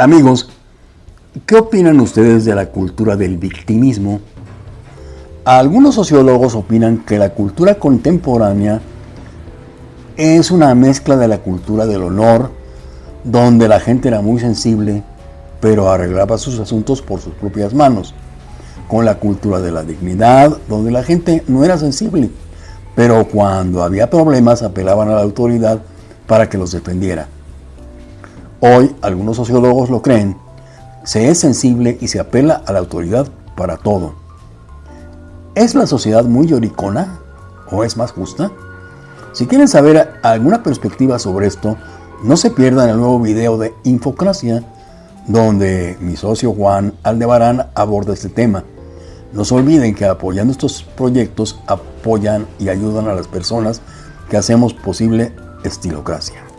Amigos, ¿qué opinan ustedes de la cultura del victimismo? Algunos sociólogos opinan que la cultura contemporánea es una mezcla de la cultura del honor, donde la gente era muy sensible, pero arreglaba sus asuntos por sus propias manos, con la cultura de la dignidad, donde la gente no era sensible, pero cuando había problemas apelaban a la autoridad para que los defendiera. Hoy algunos sociólogos lo creen, se es sensible y se apela a la autoridad para todo. ¿Es la sociedad muy lloricona o es más justa? Si quieren saber alguna perspectiva sobre esto, no se pierdan el nuevo video de Infocracia, donde mi socio Juan Aldebarán aborda este tema. No se olviden que apoyando estos proyectos apoyan y ayudan a las personas que hacemos posible Estilocracia.